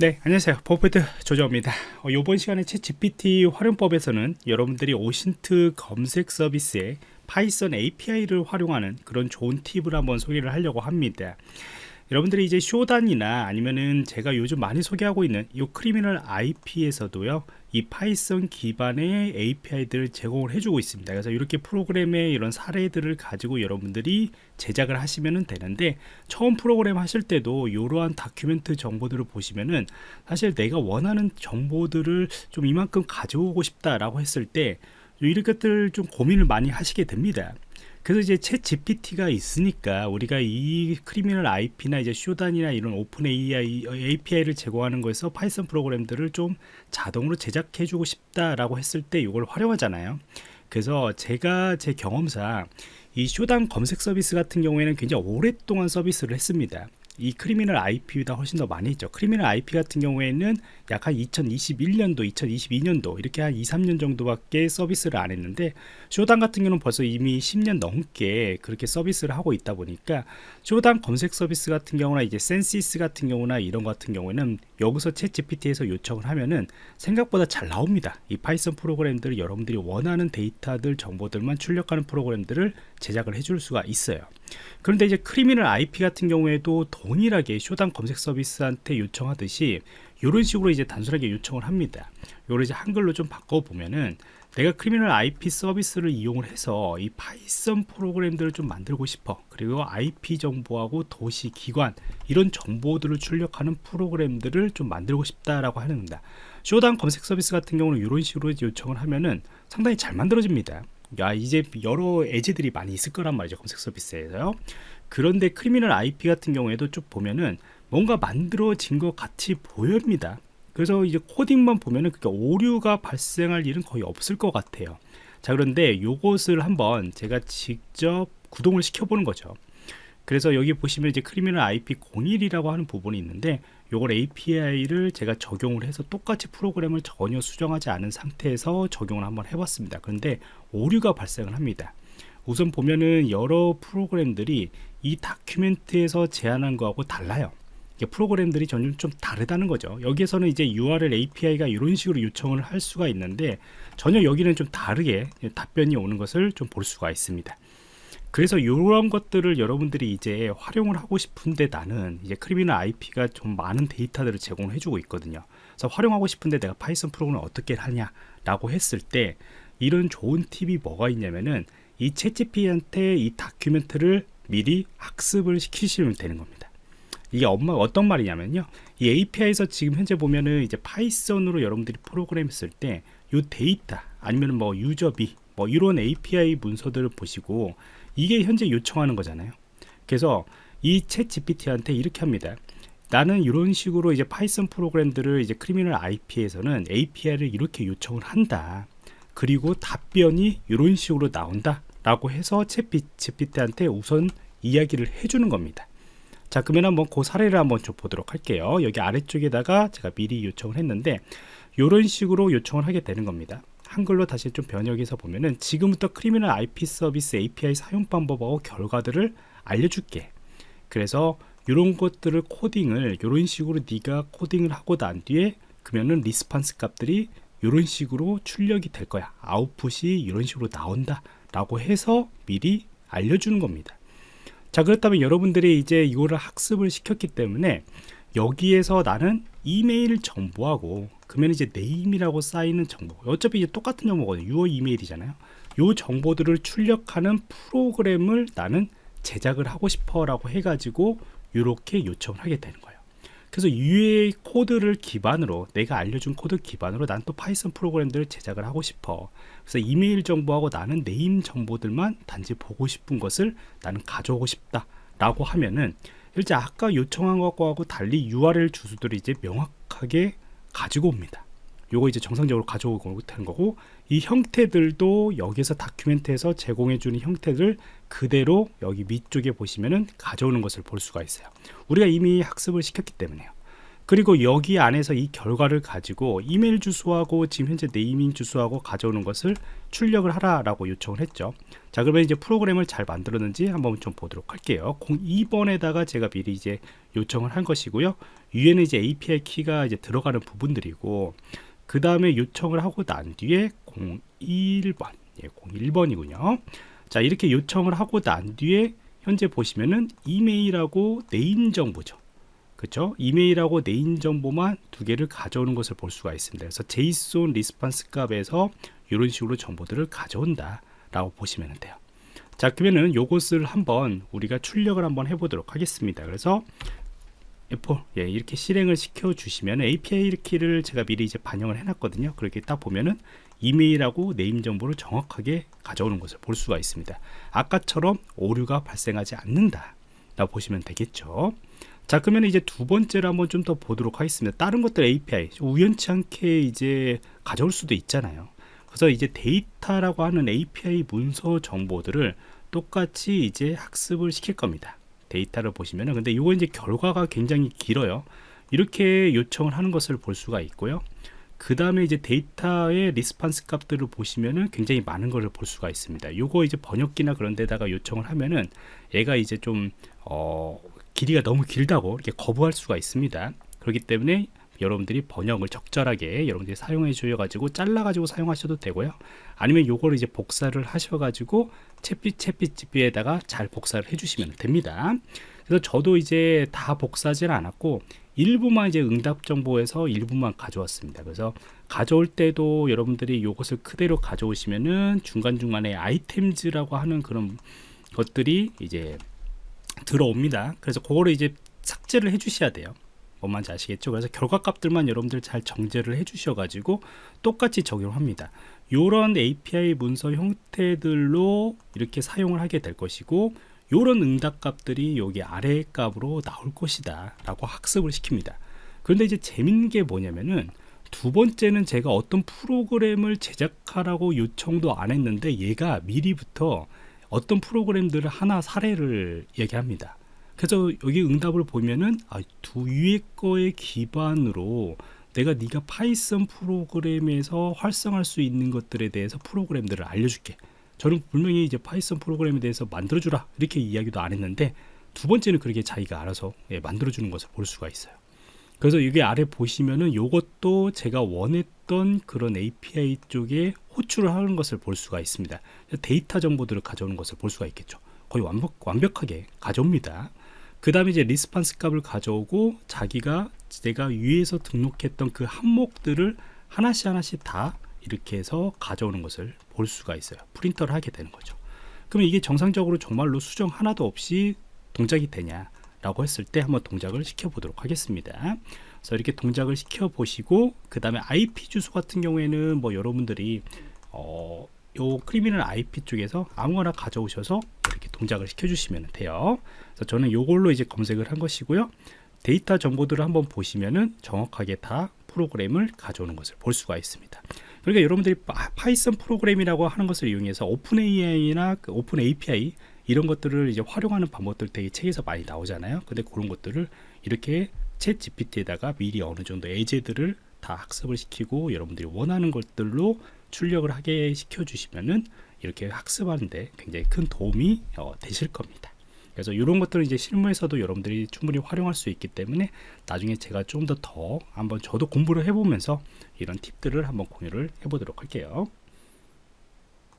네 안녕하세요. 버프트 조정입니다. 어, 이번 시간에 ChatGPT 활용법에서는 여러분들이 OSINT 검색 서비스에 Python API를 활용하는 그런 좋은 팁을 한번 소개를 하려고 합니다 여러분들이 이제 쇼단이나 아니면은 제가 요즘 많이 소개하고 있는 이 Criminal IP에서도요 이 Python 기반의 API들을 제공을 해주고 있습니다. 그래서 이렇게 프로그램의 이런 사례들을 가지고 여러분들이 제작을 하시면 되는데 처음 프로그램 하실 때도 이러한 document 정보들을 보시면은 사실 내가 원하는 정보들을 좀 이만큼 가져오고 싶다라고 했을 때 이런 것들 좀 고민을 많이 하시게 됩니다 그래서 이제 ChatGPT가 있으니까 우리가 이 Criminal IP나 이제 쇼단이나 이런 open AI, API를 제공하는 거에서 Python 프로그램들을 좀 자동으로 제작해 주고 싶다라고 했을 때 이걸 활용하잖아요. 그래서 제가 제 경험상 이 쇼단 검색 서비스 같은 경우에는 굉장히 오랫동안 서비스를 했습니다. 이 Criminal IP보다 훨씬 더 많이 있죠. Criminal IP 같은 경우에는 약 한 2021년도, 2022년도 이렇게 한 2, 3년 정도밖에 서비스를 안 했는데 쇼단 같은 경우는 벌써 이미 10년 넘게 그렇게 서비스를 하고 있다 보니까 쇼단 검색 서비스 같은 경우나 이제 Censys 같은 경우나 이런 것 같은 경우에는 여기서 ChatGPT에서 요청을 하면은 생각보다 잘 나옵니다. 이 Python 프로그램들을 여러분들이 원하는 데이터들 정보들만 출력하는 프로그램들을 제작을 해줄 수가 있어요. 그런데 이제 Criminal IP 같은 경우에도 동일하게 쇼단 검색 서비스한테 요청하듯이 이런 식으로 이제 단순하게 요청을 합니다. 이걸 이제 한글로 좀 바꿔 보면은 내가 Criminal IP 서비스를 이용을 해서 이 Python 프로그램들을 좀 만들고 싶어. 그리고 IP 정보하고 도시 기관 이런 정보들을 출력하는 프로그램들을 좀 만들고 싶다라고 하는 겁니다. 쇼단 검색 서비스 같은 경우는 이런 식으로 요청을 하면은 상당히 잘 만들어집니다 야 이제 여러 예제들이 많이 있을 거란 말이죠 검색 서비스에서요. 그런데 Criminal IP 같은 경우에도 쭉 보면은 뭔가 만들어진 것 같이 보입니다. 그래서 이제 코딩만 보면은 그게 오류가 발생할 일은 거의 없을 것 같아요. 자 그런데 이것을 한번 제가 직접 구동을 시켜보는 거죠 그래서 여기 보시면 이제 Criminal IP01이라고 하는 부분이 있는데 요걸 API를 제가 적용을 해서 똑같이 프로그램을 전혀 수정하지 않은 상태에서 적용을 한번 해봤습니다. 그런데 오류가 발생을 합니다. 우선 보면은 여러 프로그램들이 이 다큐멘트에서 제안한 거하고 달라요. 프로그램들이 전혀 좀 다르다는 거죠. 여기에서는 이제 URL API가 이런 식으로 요청을 할 수가 있는데 전혀 여기는 좀 다르게 답변이 오는 것을 좀 볼 수가 있습니다. 그래서 이런 것들을 여러분들이 이제 활용을 하고 싶은데 나는 이제 크리미널 IP가 좀 많은 데이터들을 제공을 해주고 있거든요. 그래서 활용하고 싶은데 내가 파이썬 프로그램을 어떻게 하냐라고 했을 때 이런 좋은 팁이 뭐가 있냐면은 이 채찌피한테 이 document를 미리 학습을 시키시면 되는 겁니다. 이게 뭐 어떤 말이냐면요. 이 API에서 지금 현재 보면은 이제 파이썬으로 여러분들이 프로그램 했을 때 이 데이터 아니면 뭐 유저비 뭐 이런 API 문서들을 보시고 이게 현재 요청하는 거잖아요. 그래서 이 ChatGPT한테 이렇게 합니다. 나는 이런 식으로 이제 파이썬 프로그램들을 이제 Criminal IP에서는 API를 이렇게 요청을 한다. 그리고 답변이 이런 식으로 나온다. 라고 해서 ChatGPT한테 우선 이야기를 해주는 겁니다. 자 그러면 한번 그 사례를 한번 좀 보도록 할게요. 여기 아래쪽에다가 제가 미리 요청을 했는데 이런 식으로 요청을 하게 되는 겁니다 한글로 다시 좀 번역해서 보면은 지금부터 Criminal IP 서비스 API 사용 방법하고 결과들을 알려줄게. 그래서 이런 것들을 코딩을 이런 식으로 네가 코딩을 하고 난 뒤에 그러면은 response 값들이 이런 식으로 출력이 될 거야. 아웃풋이 이런 식으로 나온다 라고 해서 미리 알려주는 겁니다. 자 그렇다면 여러분들이 이제 이거를 학습을 시켰기 때문에 여기에서 나는 이메일 정보하고 그러면 이제 name이라고 쌓이는 정보. 어차피 이제 똑같은 정보거든요. 유어 이메일이잖아요. 요 정보들을 출력하는 프로그램을 나는 제작을 하고 싶어 라고 해가지고 이렇게 요청을 하게 되는 거예요. 그래서 위의 코드를 기반으로 내가 알려준 코드 기반으로 난 또 파이썬 프로그램들을 제작을 하고 싶어. 그래서 이메일 정보하고 나는 name 정보들만 단지 보고 싶은 것을 나는 가져오고 싶다 라고 하면은 실제 아까 요청한 것과 달리 URL 주소들을 이제 명확하게 가지고 옵니다. 요거 이제 정상적으로 가져오고 되는 거고 이 형태들도 여기서 다큐멘트에서 제공해 주는 형태들 그대로 여기 밑쪽에 보시면은 가져오는 것을 볼 수가 있어요. 우리가 이미 학습을 시켰기 때문에요. 그리고 여기 안에서 이 결과를 가지고 이메일 주소하고 지금 현재 네이밍 주소하고 가져오는 것을 출력을 하라라고 요청을 했죠. 자, 그러면 이제 프로그램을 잘 만들었는지 한번 좀 보도록 할게요. 02번에다가 제가 미리 이제 요청을 한 것이고요. 위에는 이제 API 키가 이제 들어가는 부분들이고 그 다음에 요청을 하고 난 뒤에 01번, 예, 01번이군요. 자, 이렇게 요청을 하고 난 뒤에 현재 보시면은 이메일하고 name 정보죠. 그렇죠? 이메일하고 name 정보만 두 개를 가져오는 것을 볼 수가 있습니다. 그래서 JSON response 값에서 이런 식으로 정보들을 가져온다 라고 보시면 돼요. 자, 그러면은 요것을 한번 우리가 출력을 한번 해보도록 하겠습니다. 그래서 F4 예, 이렇게 실행을 시켜 주시면 API 키를 제가 미리 이제 반영을 해놨거든요. 그렇게 딱 보면은 이메일하고 네임 정보를 정확하게 가져오는 것을 볼 수가 있습니다. 아까처럼 오류가 발생하지 않는다. 라고 보시면 되겠죠. 자, 그러면 이제 두 번째로 한번 좀 더 보도록 하겠습니다. 다른 것들 API 우연치 않게 이제 가져올 수도 있잖아요. 그래서 이제 데이터라고 하는 API 문서 정보들을 똑같이 이제 학습을 시킬 겁니다. 데이터를 보시면은 근데 이거 이제 결과가 굉장히 길어요. 이렇게 요청을 하는 것을 볼 수가 있고요. 그 다음에 이제 데이터의 response 값들을 보시면은 굉장히 많은 것을 볼 수가 있습니다. 요거 이제 번역기나 그런 데다가 요청을 하면은 얘가 이제 좀, 어, 길이가 너무 길다고 이렇게 거부할 수가 있습니다. 그렇기 때문에 여러분들이 번역을 적절하게 여러분들이 사용해 주셔 가지고 잘라 가지고 사용하셔도 되고요. 아니면 요거를 이제 복사를 하셔 가지고 챗빛 챗빛 GP에다가 잘 복사를 해 주시면 됩니다. 그래서 저도 이제 다 복사하지는 않았고 일부만 이제 응답 정보에서 일부만 가져왔습니다. 그래서 가져올 때도 여러분들이 요것을 그대로 가져오시면은 중간중간에 아이템즈라고 하는 그런 것들이 이제 들어옵니다 그래서 그거를 이제 삭제를 해 주셔야 돼요 뭔 말인지 아시겠죠? 그래서 결과값들만 여러분들 잘 정제를 해 주셔 가지고 똑같이 적용합니다. 요런 API 문서 형태들로 이렇게 사용을 하게 될 것이고 요런 응답값들이 여기 아래 값으로 나올 것이다 라고 학습을 시킵니다. 그런데 이제 재밌는 게 뭐냐면은 두 번째는 제가 어떤 프로그램을 제작하라고 요청도 안 했는데 얘가 미리부터 어떤 프로그램들을 하나 사례를 얘기합니다. 그래서 여기 응답을 보면은 아, 두 위의 거에 기반으로 내가 네가 파이썬 프로그램에서 활용할 수 있는 것들에 대해서 프로그램들을 알려줄게. 저는 분명히 이제 파이썬 프로그램에 대해서 만들어주라 이렇게 이야기도 안 했는데 두 번째는 그렇게 자기가 알아서 예, 만들어주는 것을 볼 수가 있어요. 그래서 여기 아래 보시면은 이것도 제가 원했던 그런 API 쪽에 호출을 하는 것을 볼 수가 있습니다. 데이터 정보들을 가져오는 것을 볼 수가 있겠죠. 거의 완벽, 완벽하게 가져옵니다. 그 다음에 이제 response 값을 가져오고 자기가 내가 위에서 등록했던 그 항목들을 하나씩 하나씩 다 이렇게 해서 가져오는 것을 볼 수가 있어요 프린트를 하게 되는 거죠 그러면 이게 정상적으로 정말로 수정 하나도 없이 동작이 되냐 라고 했을 때 한번 동작을 시켜 보도록 하겠습니다 그래서 이렇게 동작을 시켜 보시고 그 다음에 IP 주소 같은 경우에는 뭐 여러분들이 어, 요 Criminal IP 쪽에서 아무거나 가져오셔서 이렇게 동작을 시켜 주시면 돼요. 그래서 저는 요걸로 이제 검색을 한 것이고요. 데이터 정보들을 한번 보시면은 정확하게 다 프로그램을 가져오는 것을 볼 수가 있습니다. 그러니까 여러분들이 파이썬 프로그램이라고 하는 것을 이용해서 OpenAI나 그 open API 이런 것들을 이제 활용하는 방법들 되게 책에서 많이 나오잖아요. 근데 그런 것들을 이렇게 ChatGPT에다가 미리 어느 정도 예제들을 다 학습을 시키고 여러분들이 원하는 것들로 출력을 하게 시켜 주시면은 이렇게 학습하는데 굉장히 큰 도움이 어, 되실 겁니다. 그래서 이런 것들은 이제 실무에서도 여러분들이 충분히 활용할 수 있기 때문에 나중에 제가 좀 더더 한번 저도 공부를 해보면서 이런 팁들을 한번 공유를 해보도록 할게요.